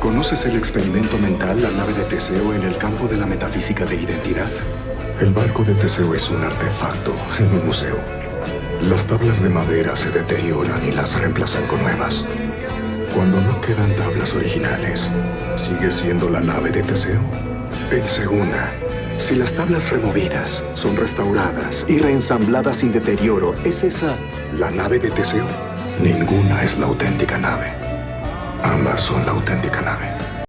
¿Conoces el experimento mental, la nave de Teseo, en el campo de la metafísica de identidad? El barco de Teseo es un artefacto en un museo. Las tablas de madera se deterioran y las reemplazan con nuevas. Cuando no quedan tablas originales, ¿sigue siendo la nave de Teseo? En segunda, si las tablas removidas son restauradas y reensambladas sin deterioro, ¿es esa la nave de Teseo? Ninguna es la auténtica nave. Ambas son la auténtica nave.